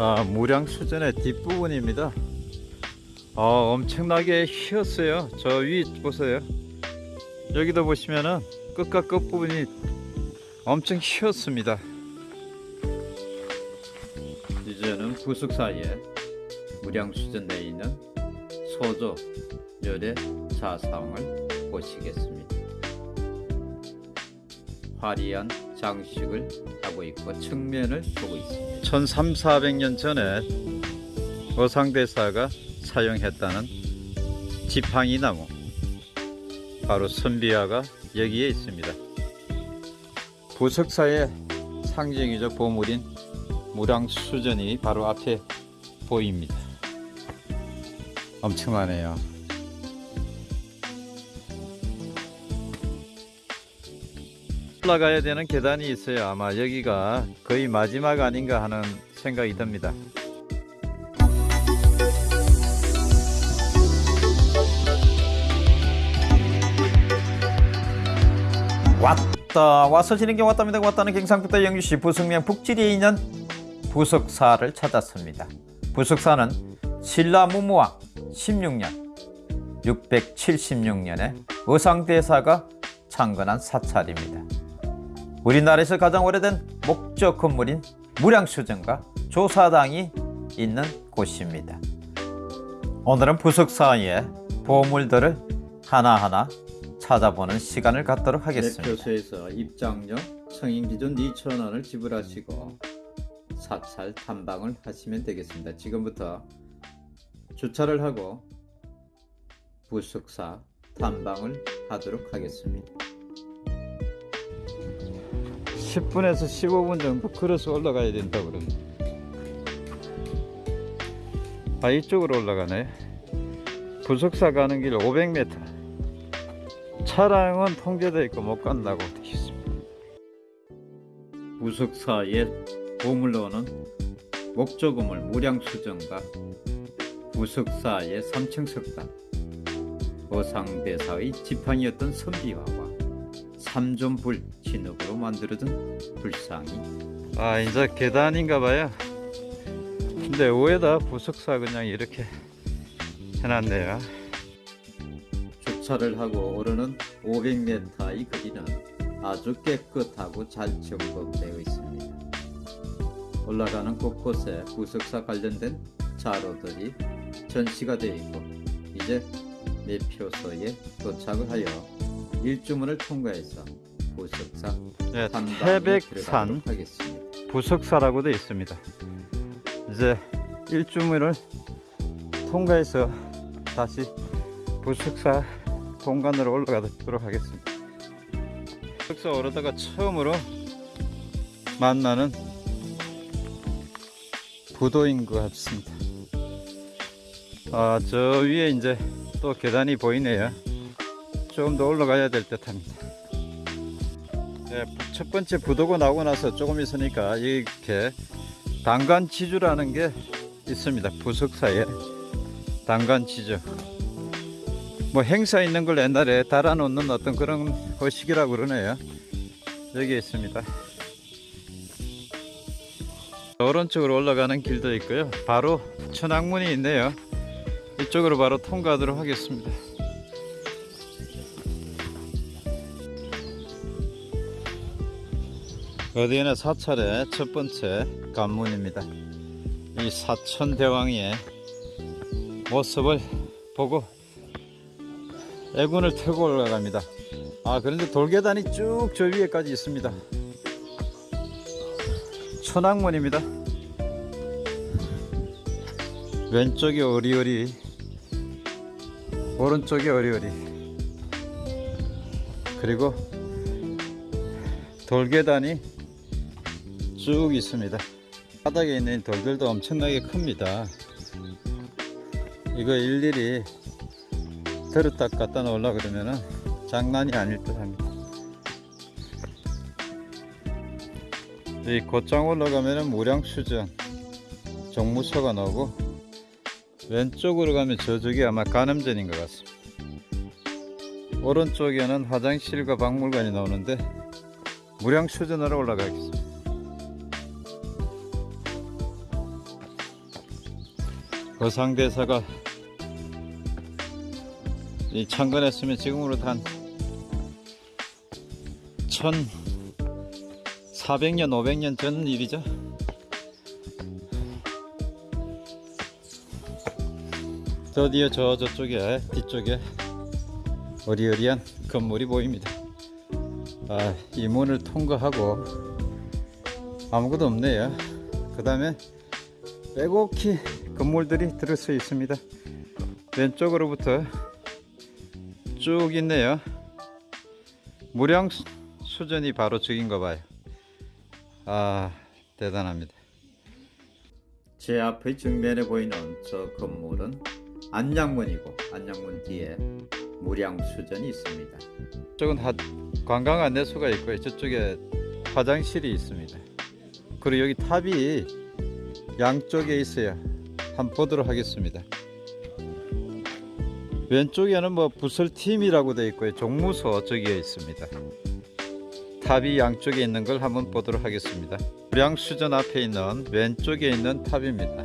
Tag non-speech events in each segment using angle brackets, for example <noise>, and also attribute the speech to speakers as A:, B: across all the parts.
A: 아, 무량수전의 뒷부분입니다. 아, 엄청나게 휘었어요. 저 위 보세요. 여기도 보시면은 끝과 끝 부분이 엄청 휘었습니다. 이제는 부숙 사이에 무량수전 내에 있는 소조 열의 자상을 보시겠습니다. 화려한 장식을 하고 있고 측면을 보고 있습니다. 1300, 400년 전에 어상대사가 사용했다는 지팡이 나무 바로 선비화가 여기에 있습니다. 부석사의 상징이죠 보물인 무량수전이 바로 앞에 보입니다. 엄청나네요. 올라가야 되는 계단이 있어요. 아마 여기가 거의 마지막 아닌가 하는 생각이 듭니다. 왔다 와서 진행경 왔답니다. 왔다는 경상북도 영주시 부석면 북지리에 있는 부석사를 찾았습니다. 부석사는 신라 무무왕 16년 676년에 의상대사가 창건한 사찰입니다. 우리나라에서 가장 오래된 목적 건물인 무량수전과 조사당이 있는 곳입니다. 오늘은 부석사의 보물들을 하나하나 찾아보는 시간을 갖도록 하겠습니다. 대표소에서 입장료 성인 기준 2,000원을 지불하시고 사찰 탐방을 하시면 되겠습니다. 지금부터 주차를 하고 부석사 탐방을 하도록 하겠습니다. 10분에서 15분 정도 걸어서 올라가야 된다고 그러네. 아 이쪽으로 올라가네. 부석사 가는 길 500m. 차량은 통제되어 있고 못 간다고 되어 있습니다. 부석사의 보물로는 목조금을 무량수정과 부석사의 3층 석당, 어상대사의 지팡이였던 선비화와 삼존불 진흙으로 만들어진 불상이. 아 이제 계단인가 봐요. 근데 위에다 부석사 그냥 이렇게 해놨네요. 주차를 하고 오르는 500m의 거리는 아주 깨끗하고 잘 정돈되어 있습니다. 올라가는 곳곳에 부석사 관련된 자료들이 전시가 되어 있고 이제 매표소에 도착을 하여 일주문을 통과해서 부석사 네, 태백산. 부석사라고 되어 있습니다. 이제 일주문을 통과해서 다시 부석사 공간으로 올라가도록 하겠습니다. 부석사 오르다가 처음으로 만나는 부도인 것 같습니다. 아, 저 위에 이제 또 계단이 보이네요. 조금 더 올라가야 될 듯 합니다. 네, 첫 번째 부도가 나오고 나서 조금 있으니까 이렇게 단간지주라는 게 있습니다. 부석사에 단간지주. 뭐 행사 있는 걸 옛날에 달아놓는 어떤 그런 거식이라고 그러네요. 여기 있습니다. 오른쪽으로 올라가는 길도 있고요. 바로 천왕문이 있네요. 이쪽으로 바로 통과하도록 하겠습니다. 어디에나 사찰의 첫 번째 관문입니다. 이 사천대왕의 모습을 보고 애군을 타고 올라갑니다. 아 그런데 돌계단이 쭉 저 위에까지 있습니다. 천왕문입니다. 왼쪽이 어리어리 오른쪽이 어리어리 그리고 돌계단이 쭉 있습니다 바닥에 있는 돌들도 엄청나게 큽니다. 이거 일일이 들었다 갖다 놓으려 그러면은 장난이 아닐 듯 합니다. 이 곧장 올라가면은 무량수전 정무소가 나오고 왼쪽으로 가면 저쪽이 아마 간음전인 것 같습니다. 오른쪽에는 화장실과 박물관이 나오는데 무량수전으로 올라가겠습니다 거상대사가 이 창건했으면 지금으로 한 1400년 500년 전 일이죠. 드디어 저 저쪽에 뒤쪽에 어리어리한 건물이 보입니다. 아, 이 문을 통과하고 아무것도 없네요. 그 다음에 빼곡히 건물들이 들어서 있습니다 왼쪽으로부터 쭉 있네요 무량 수- 수전이 바로 저긴가 봐요 아 대단합니다 제 앞의 정면에 보이는 저 건물은 안양문이고 안양문 뒤에 무량수전이 있습니다. 저쪽은 하- 관광 안내소가 있고요. 저쪽에 화장실이 있습니다. 그리고 여기 탑이 양쪽에 있어요. 한번 보도록 하겠습니다. 왼쪽에는 뭐 부설팀이라고 되어 있고요. 종무소 저기에 있습니다. 탑이 양쪽에 있는 걸 한번 보도록 하겠습니다. 무량수전 앞에 있는 왼쪽에 있는 탑입니다.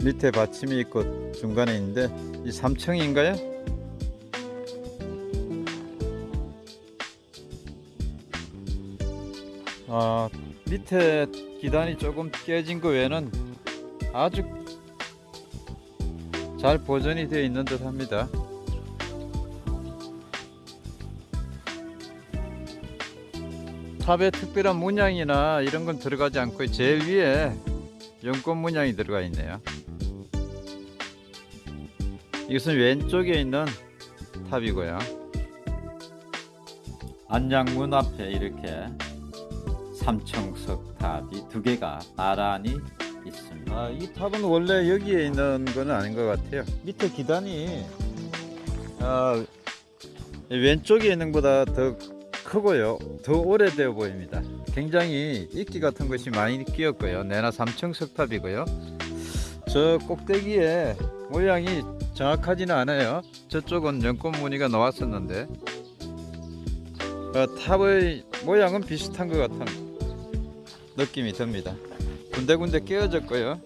A: 밑에 받침이 있고 중간에 있는데 이 3층인가요? 아 밑에 기단이 조금 깨진 거 외에는 아주 잘 보존이 되어 있는 듯 합니다. 탑에 특별한 문양이나 이런 건 들어가지 않고 제일 위에 연꽃 문양이 들어가 있네요. 이것은 왼쪽에 있는 탑이고요. 안양문 앞에 이렇게 삼층석탑이 두 개가 나란히 있습니다. 아, 이 탑은 원래 여기에 있는 건 아닌 것 같아요. 밑에 기단이 아, 왼쪽에 있는 것보다 더 크고요. 더 오래되어 보입니다. 굉장히 이끼 같은 것이 많이 끼었고요. 내나 삼청석 탑이고요. 저 꼭대기에 모양이 정확하지는 않아요. 저쪽은 연꽃 무늬가 나왔었는데 어, 탑의 모양은 비슷한 것 같은 느낌이 듭니다. 군데군데 깨어졌고요.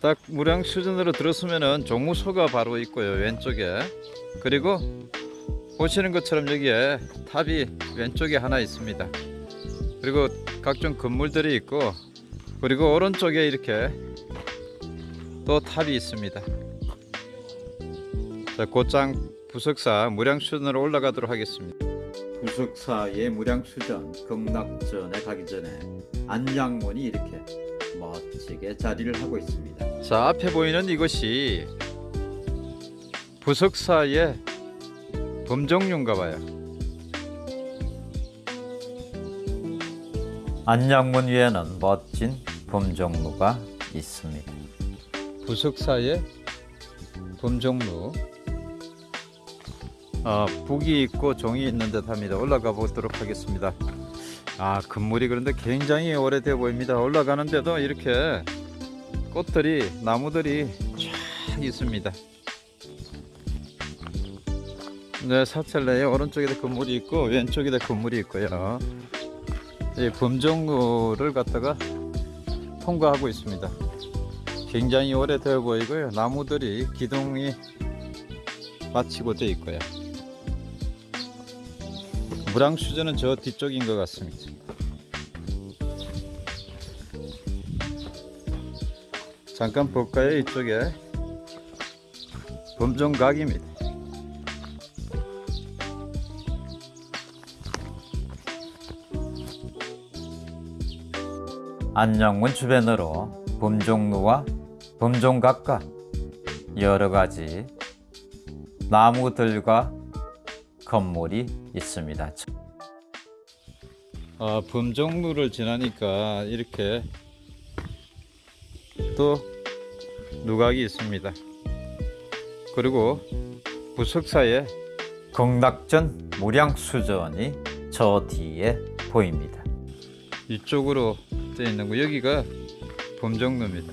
A: 딱 무량 수준으로 들었으면은 종무소가 바로 있고요 왼쪽에 그리고 보시는 것처럼 여기에 탑이 왼쪽에 하나 있습니다. 그리고 각종 건물들이 있고 그리고 오른쪽에 이렇게 또 탑이 있습니다. 자, 곧장 부석사 무량수전으로 올라가도록 하겠습니다. 부석사의 무량수전 극락전에 가기 전에 안양문이 이렇게 멋지게 자리를 하고 있습니다. 자, 앞에 보이는 이것이 부석사의 범정류인가 봐요. 안양문 위에는 멋진 범정루가 있습니다. 부석사의 범정루. 아, 북이 있고 종이 있는 듯 합니다. 올라가 보도록 하겠습니다. 아, 건물이 그런데 굉장히 오래돼 보입니다. 올라가는데도 이렇게 꽃들이 나무들이 쫙 있습니다. 네, 사찰내에 오른쪽에도 건물이 있고 왼쪽에도 건물이 있고요. 이 범종로를 갖다가 통과하고 있습니다. 굉장히 오래되어 보이고요. 나무들이 기둥이 마치고 되어 있고요. 무량수전은 저 뒤쪽인 것 같습니다. 잠깐 볼까요? 이쪽에 범종각입니다. 안녕문 주변으로 범종루와 범종각과 여러 가지 나무들과 건물이 있습니다. 아, 범종루를 지나니까 이렇게 또 누각이 있습니다. 그리고 부석사에 극락전 무량수전이 저 뒤에 보입니다. 이쪽으로 되어 있는 거 여기가 범정로입니다.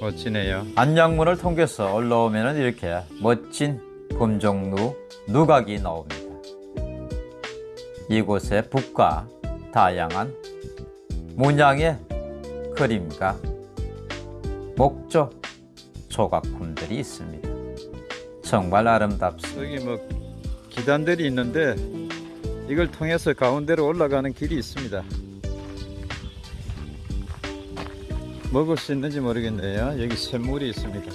A: 멋지네요.
B: 안양문을 통해서 올라오면 이렇게 멋진 금종루 누각이 나옵니다. 이곳에 북과 다양한 문양의 그림과 목조 조각품들이 있습니다. 정말 아름답습니다.
A: 여기 뭐 기단들이 있는데 이걸 통해서 가운데로 올라가는 길이 있습니다. 먹을 수 있는지 모르겠네요. 여기 샘물이 있습니다.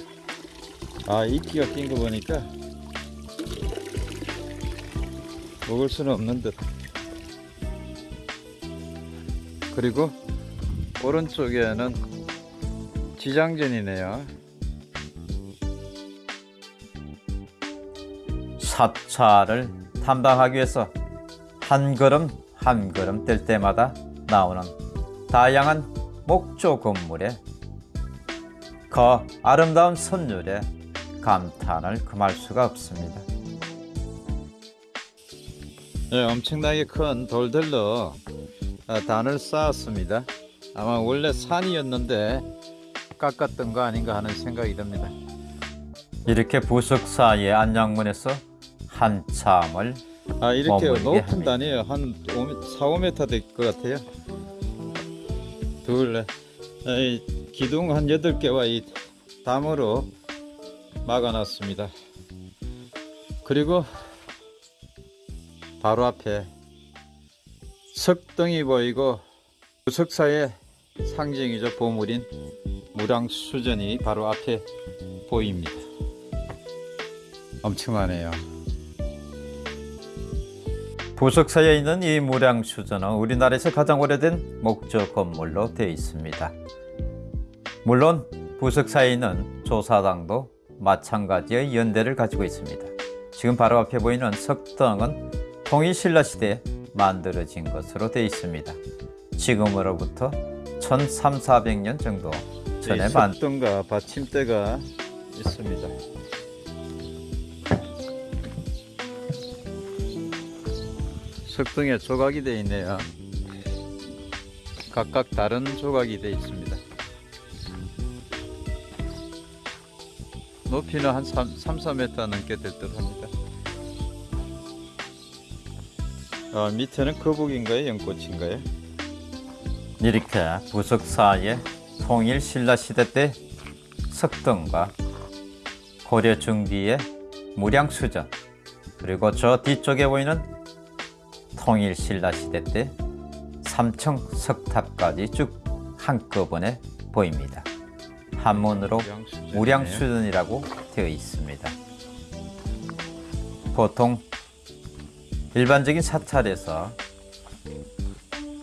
A: 아 이끼가 낀 거 보니까 먹을 수는 없는 듯. 그리고 오른쪽에는 지장전이네요.
B: 사찰을 탐방하기 위해서 한 걸음 한 걸음 뗄 때마다 나오는 다양한 목조 건물에 그 아름다운 선율에 감탄을 금할 수가 없습니다.
A: 네, 엄청나게 큰 돌들로 아, 단을 쌓았습니다. 아마 원래 산이었는데 깎았던 거 아닌가 하는 생각이 듭니다.
B: 이렇게 부석 사이의 안양문에서 한참을
A: 아 이렇게 높은. 단이에요. 한 5m, 4, 5m 될 것 같아요. 둘, 넷. 아, 이 기둥 한 8개와 이 담으로 막아놨습니다. 그리고 바로 앞에 석등이 보이고 부석사의 상징이죠. 보물인 무량수전이 바로 앞에 보입니다. 엄청나네요.
B: 부석사에 있는 이 무량수전은 우리나라에서 가장 오래된 목조 건물로 되어 있습니다. 물론 부석사에 있는 조사당도 마찬가지의 연대를 가지고 있습니다. 지금 바로 앞에 보이는 석등은 통일신라 시대에 만들어진 것으로 되어 있습니다. 지금으로부터 1300년 정도 전에 이만
A: 석등과 받침대가 있습니다. 석등에 조각이 되어 있네요. 각각 다른 조각이 되어 있습니다. 높이는 한 3, 3 4m 넘게 될 듯 합니다. 아, 밑에는 거북인가요? 연꽃인가요?
B: 이렇게 부석사의 통일 신라 시대 때 석등과 고려 중기의 무량수전 그리고 저 뒤쪽에 보이는 통일 신라 시대 때 삼청 석탑까지 쭉 한꺼번에 보입니다. 한문으로. 무량수전이라고 되어 있습니다. 보통 일반적인 사찰에서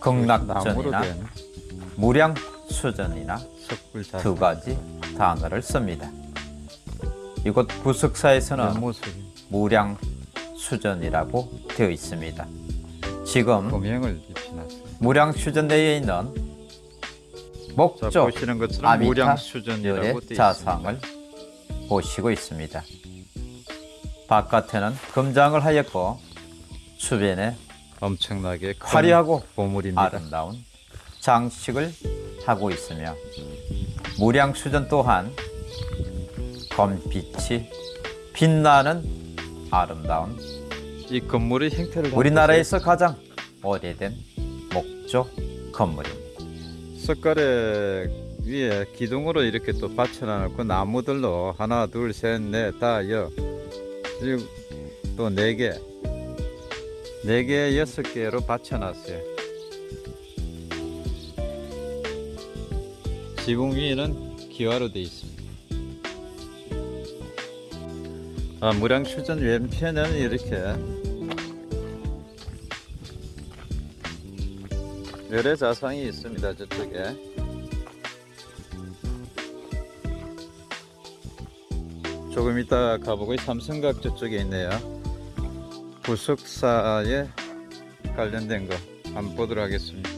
B: 극락전이나
A: 된
B: 무량수전이나 두 가지 단어를 씁니다. 이곳 부석사에서는 무량수전이라고 되어 있습니다. 지금. 무량수전 내에 있는
A: 자,
B: 목조
A: 보시는 것처럼
B: 아미타
A: 무량수전이라고
B: 열의
A: 되어 있습니다.
B: 자상을 보시고 있습니다. 바깥에는 금장을 하였고 주변에
A: 엄청나게 큰
B: 화려하고
A: 보물입니다.
B: 아름다운 장식을 하고 있으며 무량수전 또한 검빛이 빛나는 아름다운
A: 이 건물의 형태를
B: 우리나라에서 가장 오래된 목조 건물입니다.
A: 석가래 위에 기둥으로 이렇게 또 받쳐놔놓고 나무들로 하나, 둘, 셋, 넷, 다, 여 그리고 또 네 개, 네 개, 여섯 개로 받쳐놨어요. 지붕 위에는 기와로 되어 있습니다. 아, 무량수전 왼편에는 이렇게 열의 자상이 있습니다. 저쪽에 조금 이따 가보고 이 삼성각 저쪽에 있네요. 부석사에 관련된 거 한번 보도록 하겠습니다.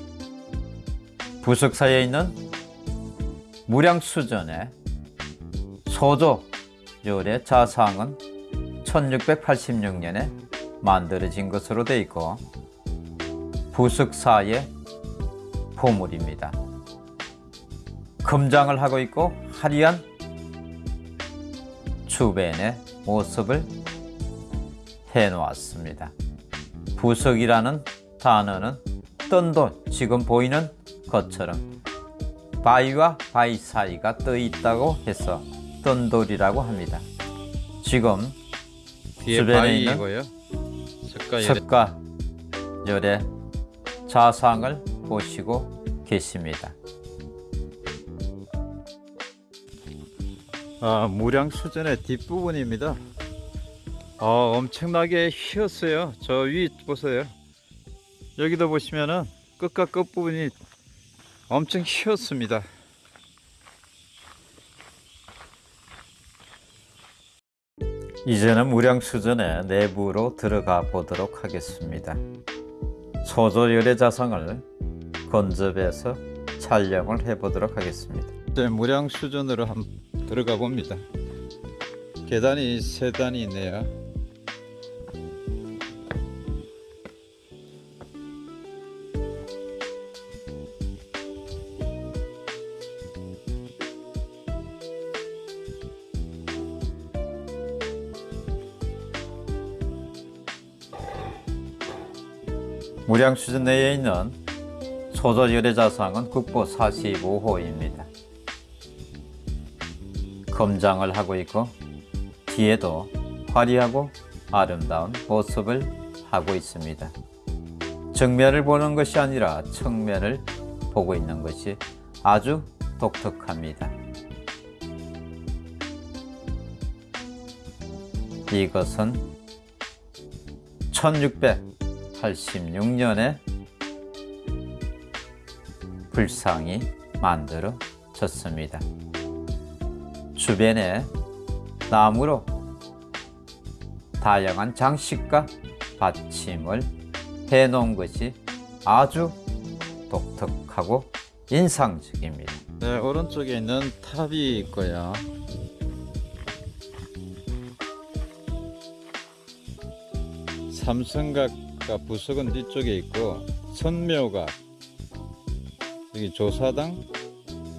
B: 부석사에 있는 무량수전의 소조 열의 자상은 1686년에 만들어진 것으로 되어 있고 부석사의 보물입니다. 금장을 하고 있고 화려한 주변의 모습을 해놓았습니다. 부석이라는 단어는 뜬돌 지금 보이는 것처럼 바위와 바위 사이가 떠 있다고 해서 뜬 돌이라고 합니다. 지금 주변에 있는
A: 석가
B: 열의 자상을 보시고 계십니다.
A: 아, 무량수전의 뒷부분입니다. 아, 엄청나게 휘었어요. 저 위 보세요. 여기도 보시면은 끝과 끝부분이 엄청 휘었습니다.
B: 이제는 무량수전의 내부로 들어가 보도록 하겠습니다. 소조열의 자상을 건접해서 촬영을 해 보도록 하겠습니다.
A: 이제 무량수전으로 한 들어가 봅니다. 계단이 세 단이 있네요.
B: 무량수전 내에 있는 소조열의 자상은 국보 45호입니다. 검장을 하고 있고 뒤에도 화려하고 아름다운 모습을 하고 있습니다. 정면을 보는 것이 아니라 측면을 보고 있는 것이 아주 독특합니다. 이것은 1686년에 불상이 만들어졌습니다. 주변에 나무로 다양한 장식과 받침을 해 놓은 것이 아주 독특하고 인상적입니다.
A: 네, 오른쪽에 있는 탑이 있고요. 삼성각 과 부석은 뒤쪽에 있고 선묘각 여기 조사당,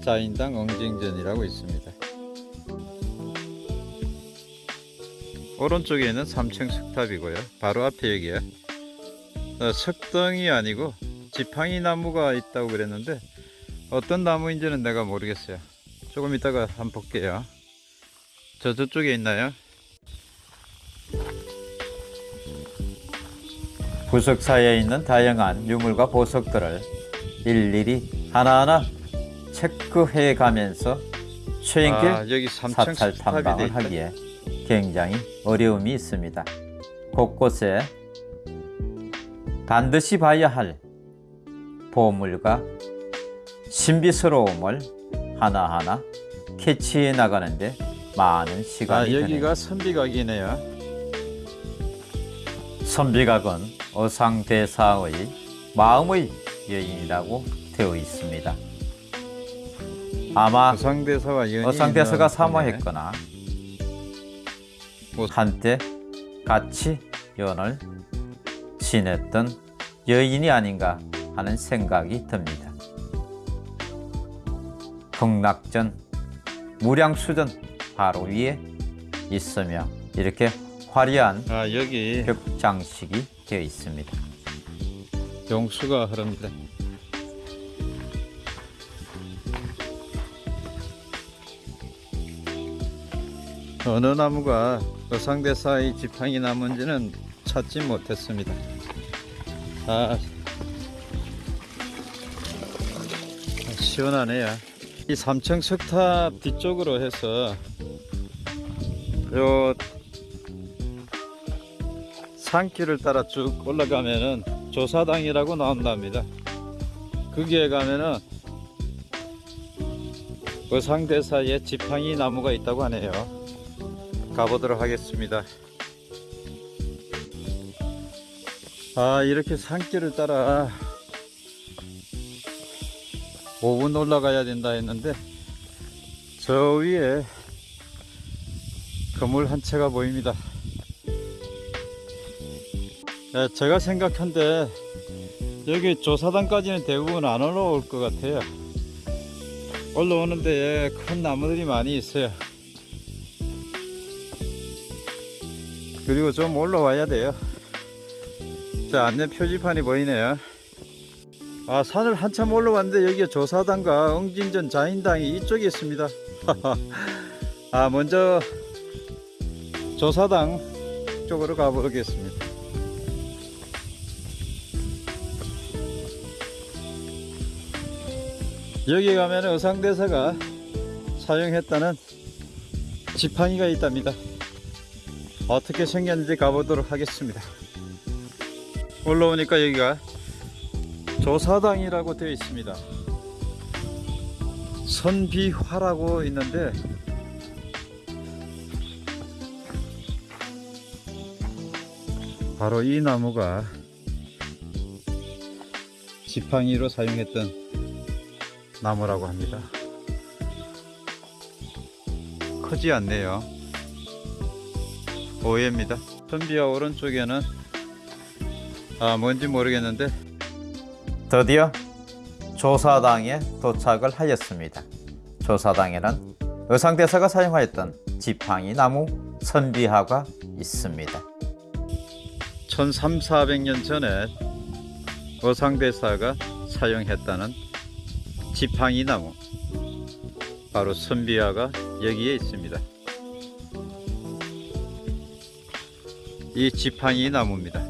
A: 자인당, 엉징전이라고 있습니다. 오른쪽에 있는 3층 석탑이고요. 바로 앞에 여기에 어, 석등이 아니고 지팡이 나무가 있다고 그랬는데 어떤 나무인지는 내가 모르겠어요. 조금 이따가 한번 볼게요. 저 저쪽에 있나요?
B: 부석 사이에 있는 다양한 유물과 보석들을 일일이 하나하나 체크해 가면서 최인길
A: 아, 여기 3층
B: 사찰 탐방을. 하기에 굉장히 어려움이 있습니다. 곳곳에 반드시 봐야 할 보물과 신비스러움을 하나하나 캐치해 나가는데 많은
A: 아,
B: 시간이
A: 여기가
B: 드네요.
A: 선비각이네요.
B: 선비각은 어상대사의 마음의 여인이라고 되어 있습니다. 아마
A: 어상대사와
B: 어상대사가 사모했거나
A: 뭐-
B: 한때 같이 연을 지냈던 여인이 아닌가 하는 생각이 듭니다. 극락전 무량수전 바로 위에 있으며 이렇게 화려한
A: 아, 여기
B: 벽 장식이 되어 있습니다.
A: 용수가 흐릅니다. 어느 나무가 어상대사의 지팡이 나무인지는 찾지 못했습니다. 아, 시원하네요. 이 3층 석탑 뒤쪽으로 해서 요 산길을 따라 쭉 올라가면은 조사당이라고 나온답니다. 거기에 가면은 어상대사에 지팡이 나무가 있다고 하네요. 가보도록 하겠습니다. 아, 이렇게 산길을 따라 5분 올라가야 된다 했는데 저 위에 건물 한 채가 보입니다. 네, 제가 생각한데 여기 조사단까지는 대부분 안 올라올 것 같아요. 올라오는데 큰 나무들이 많이 있어요. 그리고 좀 올라와야 돼요. 자, 안내 표지판이 보이네요. 아, 산을 한참 올라왔는데 여기에 조사당과 엉진전 자인당이 이쪽에 있습니다. <laughs> 아, 먼저 조사당 쪽으로 가보겠습니다. 여기 가면 의상대사가 사용했다는 지팡이가 있답니다. 어떻게 생겼는지 가보도록 하겠습니다. 올라오니까 여기가 조사당이라고 되어 있습니다. 선비화라고 있는데 바로 이 나무가 지팡이로 사용했던 나무라고 합니다. 크지 않네요. 오해입니다. 선비와 오른쪽에는 아 뭔지 모르겠는데
B: 드디어 조사당에 도착을 하였습니다. 조사당에는 의상대사가 사용하였던 지팡이 나무 선비화가 있습니다.
A: 1300, 400년 전에 어상대사가 사용했다는 지팡이 나무 바로 선비화가 여기에 있습니다. 이 지팡이 나무입니다.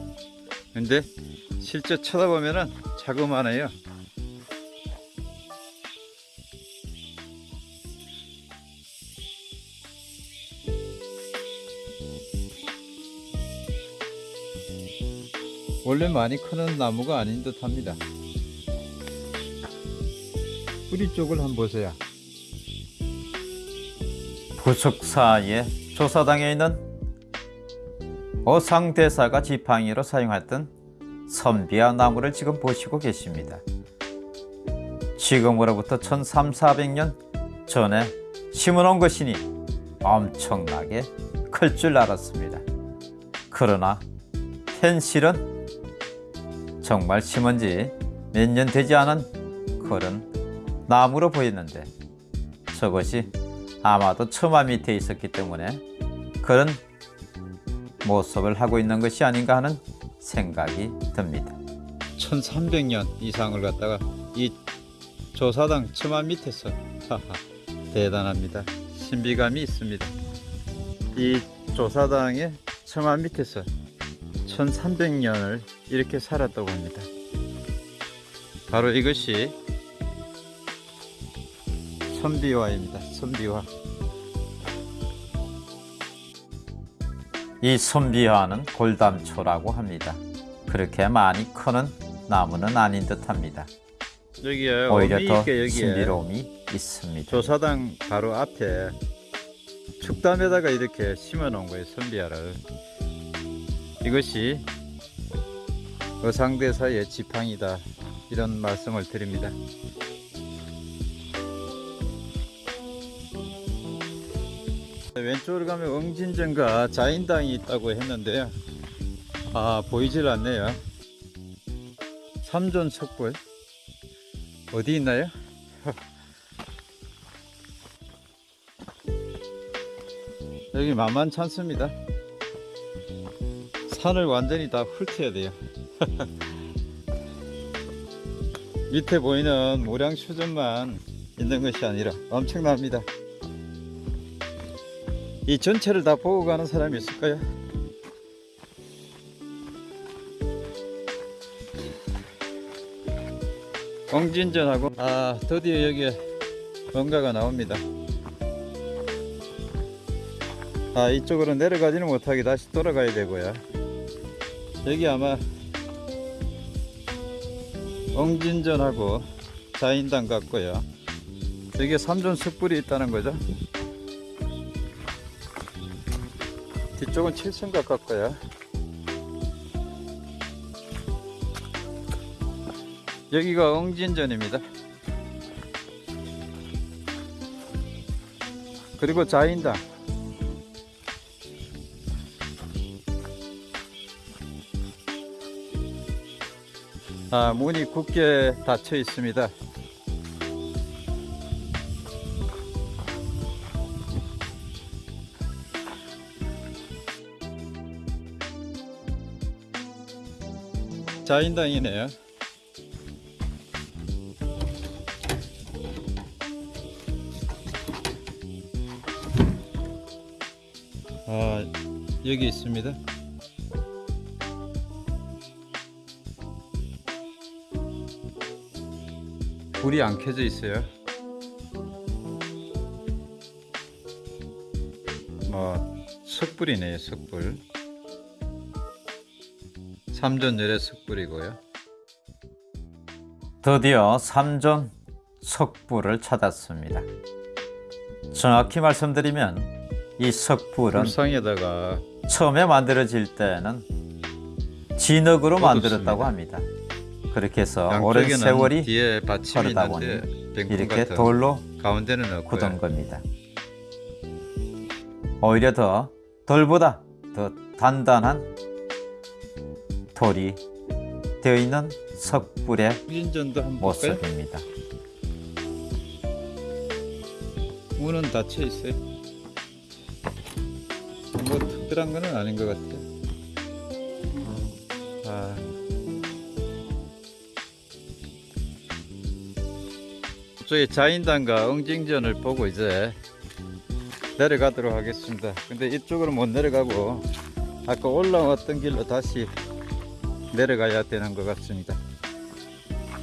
A: 근데 실제 쳐다보면은 자그마해요. 원래 많이 크는 나무가 아닌 듯 합니다. 뿌리 쪽을 한번 보세요.
B: 부숙사의 조사당에 있는 어상대사가 지팡이로 사용했던 선비화 나무를 지금 보시고 계십니다. 지금으로부터 1300년 전에 심어놓은 것이니 엄청나게 클 줄 알았습니다. 그러나 현실은 정말 심은 지 몇 년 되지 않은 그런 나무로 보였는데 저것이 아마도 처마 밑에 있었기 때문에 그런 모습을 하고 있는 것이 아닌가 하는 생각이 듭니다.
A: 1300년 이상을 갖다가 이 조사당 처마 밑에서 대단합니다. 신비감이 있습니다. 이 조사당의 처마 밑에서 1300년을 이렇게 살았다고 합니다. 바로 이것이 선비화입니다. 선비화.
B: 이 선비화는 골담초라고 합니다. 그렇게 많이 크는 나무는 아닌 듯합니다.
A: 여기에
B: 오히려 더
A: 있게
B: 신비로움이 있습니다.
A: 조사당 바로 앞에 축담에다가 이렇게 심어 놓은 거예요 선비화를 이것이 어상대사의 지팡이다 이런 말씀을 드립니다 왼쪽으로 가면 응진전과 자인당이 있다고 했는데요 아 보이질 않네요 삼존 석불 어디 있나요? <laughs> 여기 만만찮습니다. 산을 완전히 다 훑어야 돼요. <laughs> 밑에 보이는 모량수전만 있는 것이 아니라 엄청납니다. 이 전체를 다 보고 가는 사람이 있을까요? 엉진전하고 아 드디어 여기에 뭔가가 나옵니다. 아 이쪽으로 내려가지는 못하게 다시 돌아가야 되고요 여기 아마 엉진전하고 자인당 같고요 여기에 삼존 숯불이 있다는 거죠 뒤쪽은 칠성각 같고요 여기가 엉진전입니다. 그리고 자인당. 아, 문이 굳게 닫혀 있습니다. 자인당이네요. 아, 여기 있습니다. 불이 안 켜져 있어요. 뭐 석불이네요, 석불. 삼전열의 석불이고요.
B: 드디어 삼전 석불을 찾았습니다. 정확히 말씀드리면 이 석불은
A: 불상에다가
B: 처음에 만들어질 때는 진흙으로. 만들었다고 합니다. 그렇게 해서 오랜 세월이
A: 뒤에 받침이
B: 흐르다
A: 뱅콩
B: 이렇게 돌로
A: 가운데는.
B: 굳은 겁니다. 오히려 더 돌보다 더 단단한 돌이 되어 있는 석불의? 모습입니다.
A: 문은 닫혀 있어요. 뭐 특별한 거는 아닌 것 같아요. 아. 저희 자인당과 응징전을 보고 이제 내려가도록 하겠습니다. 근데 이쪽으로 못 내려가고 아까 올라왔던 길로 다시 내려가야 되는 것 같습니다.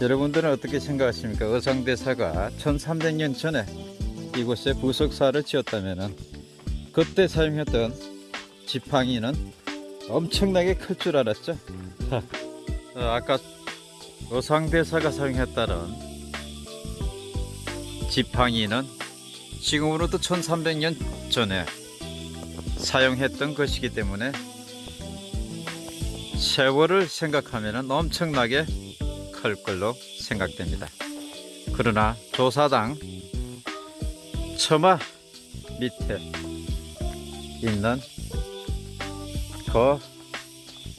A: 여러분들은 어떻게 생각하십니까? 어상대사가 1300년 전에 이곳에 부석사를 지었다면 그때 사용했던 지팡이는 엄청나게 클 줄 알았죠. 어, 아까 어상대사가 사용했다는 지팡이는 지금으로부터 1300년 전에 사용했던 것이기 때문에 세월을 생각하면 엄청나게 클 걸로 생각됩니다. 그러나 조사당 처마 밑에 있는 그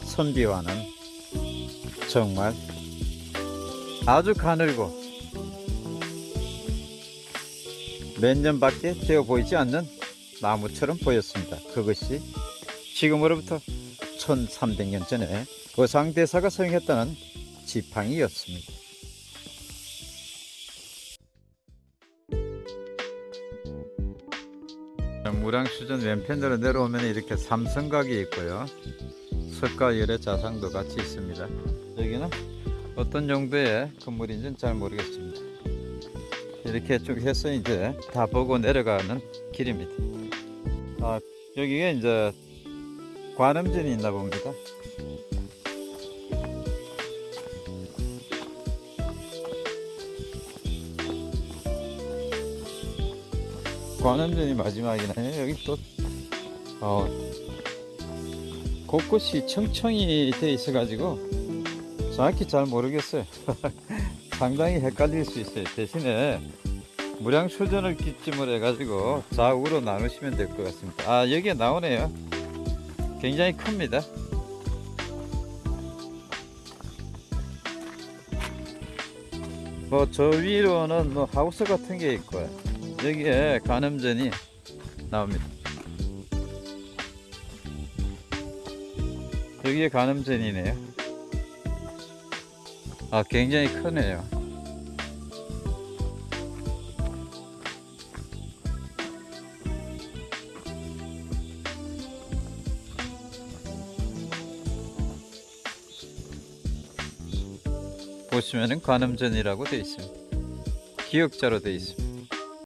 A: 선비와는 정말 아주 가늘고 몇 년밖에 되어 보이지 않는 나무처럼 보였습니다. 그것이 지금으로부터 1300년 전에 거상대사가 사용했다는 지팡이였습니다. 무량수전 왼편으로 내려오면 이렇게 삼성각이 있고요. 석가열의 자상도 같이 있습니다. 여기는 어떤 정도의 건물인지는 잘 모르겠습니다. 이렇게 쭉 해서 이제 다 보고 내려가는 길입니다. 아, 여기가 이제 관음전이 있나 봅니다. 관음전이 마지막이네. 여기 또 어, 곳곳이 청청이 돼 있어 가지고 정확히 잘 모르겠어요. <laughs> 상당히 헷갈릴 수 있어요. 대신에 무량수전을 기점으로 해 가지고 좌우로 나누시면 될 것 같습니다. 아 여기에 나오네요. 굉장히 큽니다. 뭐 저 위로는 뭐 하우스 같은 게 있고요. 여기에 간음전이 나옵니다. 여기에 간음전이네요. 아, 굉장히 크네요. 보시면은 관음전이라고 되어 있습니다. 기역자로 되어 있습니다.